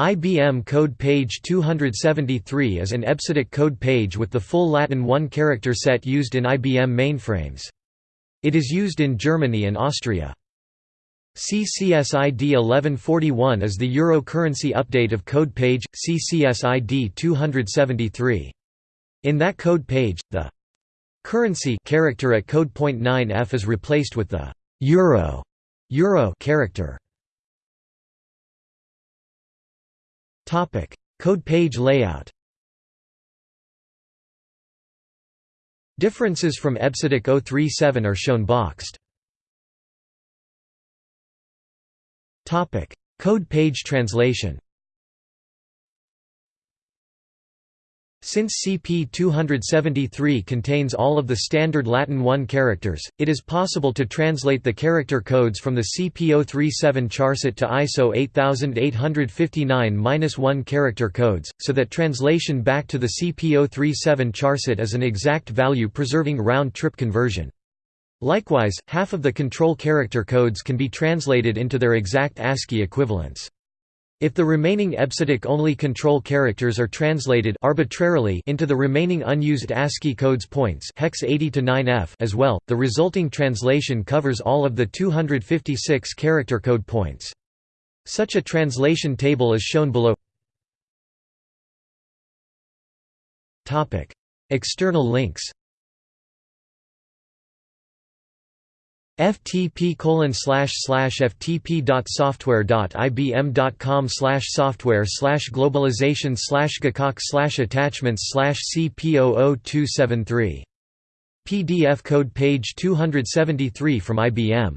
IBM code page 273 is an EBCDIC code page with the full Latin one-character set used in IBM mainframes. It is used in Germany and Austria. CCSID 1141 is the Euro currency update of code page, CCSID 273. In that code page, the currency character at code point 9F is replaced with the euro, euro character. Code page layout Differences from EBCDIC 037 are shown boxed. Code page translation Since CP273 contains all of the standard Latin 1 characters, it is possible to translate the character codes from the CP037 charset to ISO 8859-1 character codes, so that translation back to the CP037 charset is an exact value preserving round-trip conversion. Likewise, half of the control character codes can be translated into their exact ASCII equivalents. If the remaining EBCDIC-only control characters are translated arbitrarily into the remaining unused ASCII codes points hex 80 to 9F as well, the resulting translation covers all of the 256 character code points. Such a translation table is shown below. External links ftp colon slash slash ftp dot software globalization slash gcoc slash attachments slash cp00273 PDF code page 273 from IBM